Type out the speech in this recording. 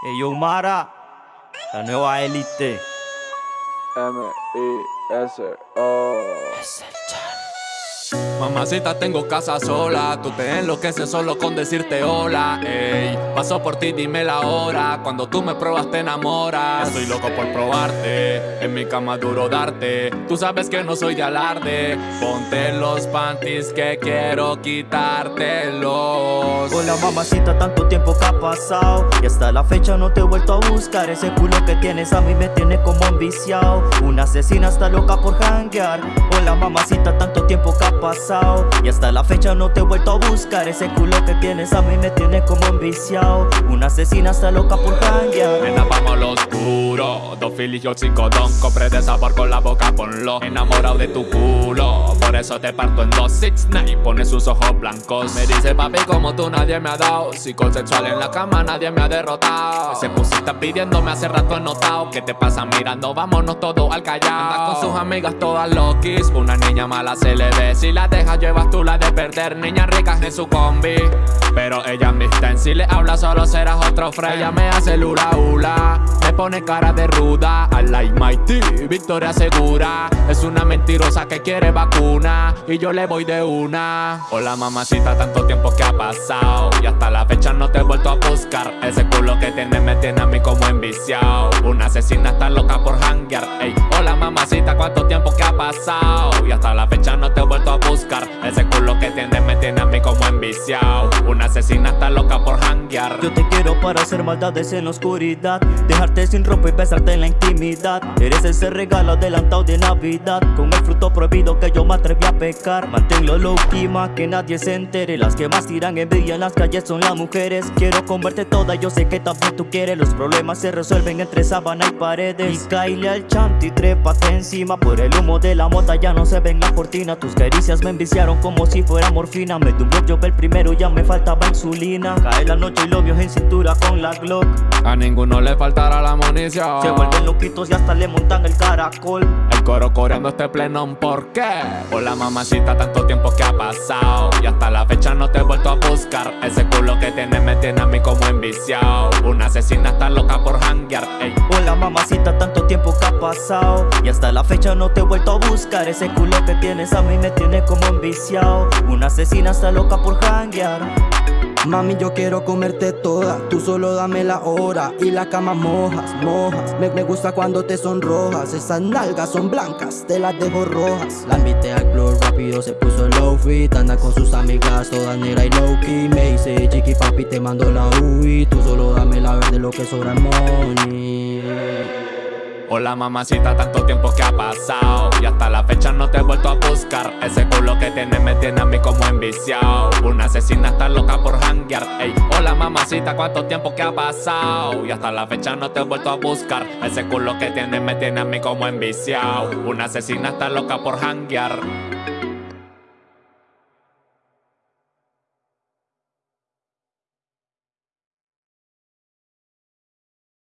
Yo Mara, la nueva élite. M-I-S-O. Es el chat. Mamacita, tengo casa sola. Tú te enloqueces solo con decirte hola. Ey, paso por ti, dime la hora. Cuando tú me pruebas, te enamoras. Estoy loco por probarte. En mi cama duro darte. Tú sabes que no soy de alarde. Ponte los panties que quiero quitártelos. Hola mamacita, tanto tiempo que ha pasado Y hasta la fecha no te he vuelto a buscar Ese culo que tienes a mí me tiene como enviciado Una asesina está loca por hanguear Hola mamacita, tanto tiempo que ha pasado Y hasta la fecha no te he vuelto a buscar. Ese culo que tienes a mí me tiene como enviciado Una asesina está loca por hanguear Nena, vamos a lo oscuro. Dos filis y oxicodón Compré de sabor con la boca, ponlo. Enamorado de tu culo eso te parto en dos Six nine Pone sus ojos blancos. Me dice papi como tú nadie me ha dado Psicosexual en la cama nadie me ha derrotado. Ese pusita pidiéndome hace rato he notado. ¿Qué te pasa mirando? Vámonos todos al callao. Anda con sus amigas todas loquis. Una niña mala se le ve. Si la dejas llevas tú la de perder. Niñas ricas en su combi. Pero ella me Si le habla solo serás otro friend Ella me hace lula hula. Me pone cara de ruda. I like victoria segura Es una mentirosa que quiere vacuna Y yo le voy de una. Hola mamacita, tanto tiempo que ha pasado Y hasta la fecha no te he vuelto a buscar. Ese culo que tienes me tiene a mí como enviciado Una asesina está loca por hanguear Ey, hola mamacita, cuánto tiempo que ha pasado Y hasta la fecha no te he vuelto a buscar. Ese culo que tienes me tiene a mí como enviciado Una asesina está loca por Yo te quiero para hacer maldades en la oscuridad Dejarte sin ropa y besarte en la intimidad. Eres ese regalo adelantado de Navidad Con el fruto prohibido que yo me atreví a pecar. Manténlo low key, más que nadie se entere. Las que más tiran envidia en las calles son las mujeres. Quiero comerte toda, yo sé que también tú quieres. Los problemas se resuelven entre sábana y paredes. Y caile al chanto y trépate encima. Por el humo de la mota ya no se ven la cortina Tus caricias me enviciaron como si fuera morfina. Me tumbó yo el primero ya me faltaba insulina. Cae la noche vio en cintura con la Glock. A ninguno le faltará la munición Se vuelven loquitos y hasta le montan el caracol. El coro coreando este plenón, ¿por qué? Hola mamacita, tanto tiempo que ha pasado Y hasta la fecha no te he vuelto a buscar. Ese culo que tienes me tiene a mí como enviciado Una asesina está loca por hanguear, ey. Hola mamacita, tanto tiempo que ha pasado Y hasta la fecha no te he vuelto a buscar. Ese culo que tienes a mí me tiene como enviciado Una asesina está loca por hanguear Mami, yo quiero comerte toda, tú solo dame la hora Y la cama mojas, mojas. Me, me gusta cuando te sonrojas. Esas nalgas son blancas, te las dejo rojas. La invité al club rápido, se puso low fit Anda con sus amigas, toda negra y low key Me dice, chiqui papi, te mando la UI Tú solo dame la verde, lo que sobra es money Hola mamacita, tanto tiempo que ha pasado Y hasta la fecha no te he vuelto a buscar. Ese culo que tienes me tiene a mí como enviciado Una asesina está loca por Ey, hola mamacita, cuánto tiempo que ha pasado Y hasta la fecha no te he vuelto a buscar. Ese culo que tienes me tiene a mí como enviciado Una asesina está loca por hanguear